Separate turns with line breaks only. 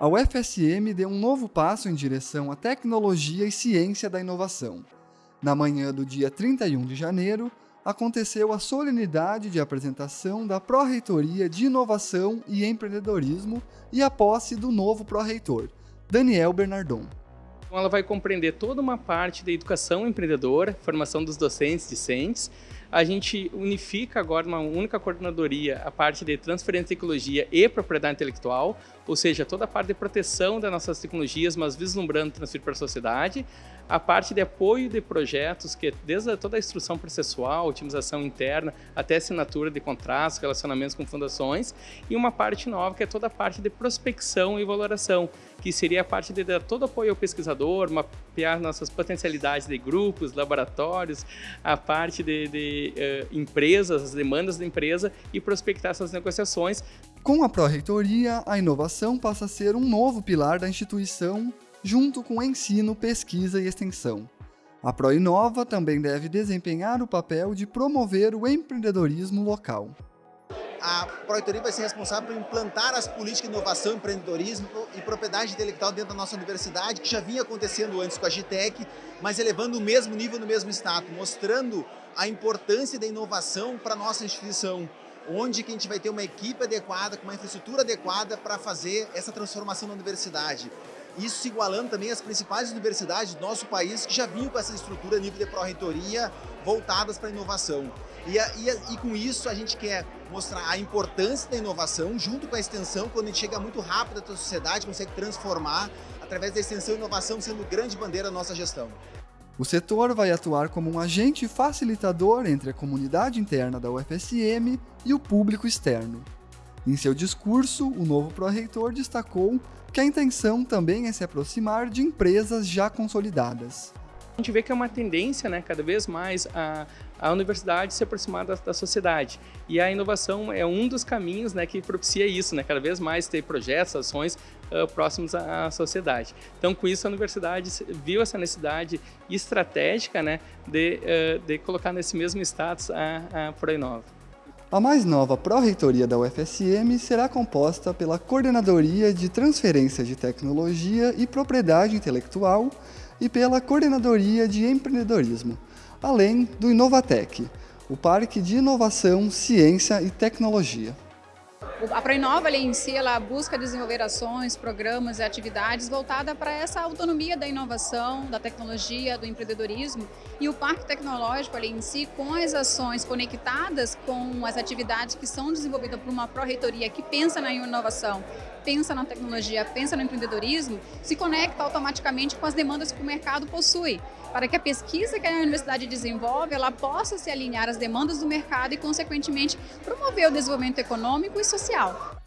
a UFSM deu um novo passo em direção à tecnologia e ciência da inovação. Na manhã do dia 31 de janeiro, aconteceu a solenidade de apresentação da Pró-Reitoria de Inovação e Empreendedorismo e a posse do novo pró-reitor, Daniel Bernardon.
Então, ela vai compreender toda uma parte da educação empreendedora, formação dos docentes discentes. A gente unifica agora uma única coordenadoria a parte de transferência de tecnologia e propriedade intelectual, ou seja, toda a parte de proteção das nossas tecnologias, mas vislumbrando transferir para a sociedade. A parte de apoio de projetos, que desde toda a instrução processual, otimização interna, até assinatura de contratos, relacionamentos com fundações. E uma parte nova, que é toda a parte de prospecção e valoração, que seria a parte de dar todo apoio ao pesquisador, mapear nossas potencialidades de grupos, laboratórios, a parte de, de uh, empresas, as demandas da empresa e prospectar essas negociações.
Com a Pró-Reitoria, a inovação passa a ser um novo pilar da instituição, junto com ensino, pesquisa e extensão. A Proinova também deve desempenhar o papel de promover o empreendedorismo local
a Proreitoria vai ser responsável por implantar as políticas de inovação, empreendedorismo e propriedade intelectual dentro da nossa universidade, que já vinha acontecendo antes com a GTEC, mas elevando o mesmo nível no mesmo estado, mostrando a importância da inovação para a nossa instituição, onde que a gente vai ter uma equipe adequada, com uma infraestrutura adequada para fazer essa transformação na universidade. Isso se igualando também às principais universidades do nosso país que já vinham com essa estrutura nível de pró-reitoria voltadas para a inovação. E, e, e, com isso a gente quer mostrar a importância da inovação junto com a extensão, quando a gente chega muito rápido à sociedade, consegue transformar através da extensão e inovação sendo grande bandeira da nossa gestão.
O setor vai atuar como um agente facilitador entre a comunidade interna da UFSM e o público externo. Em seu discurso, o novo pró-reitor destacou que a intenção também é se aproximar de empresas já consolidadas.
A gente vê que é uma tendência, né, cada vez mais, a, a universidade se aproximar da, da, sociedade. E a inovação é um dos caminhos né, que propicia isso, né, cada vez mais ter projetos, ações uh, próximos à, à, sociedade. Então, com isso, a universidade viu essa necessidade estratégica né, de, uh, de colocar nesse mesmo status a, a Proinova.
A mais nova Pró-Reitoria da UFSM será composta pela Coordenadoria de Transferência de Tecnologia e Propriedade Intelectual, e pela Coordenadoria de Empreendedorismo, além do Inovatec, o Parque de Inovação, Ciência e Tecnologia.
A Proinova em si, ela busca desenvolver ações, programas e atividades voltadas para essa autonomia da inovação, da tecnologia, do empreendedorismo. E o Parque Tecnológico ali em si, com as ações conectadas com as atividades que são desenvolvidas por uma pró-reitoria que pensa na inovação, pensa na tecnologia, pensa no empreendedorismo, se conecta automaticamente com as demandas que o mercado possui, para que a pesquisa que a universidade desenvolve, ela possa se alinhar às demandas do mercado e, consequentemente, promover o desenvolvimento econômico e social.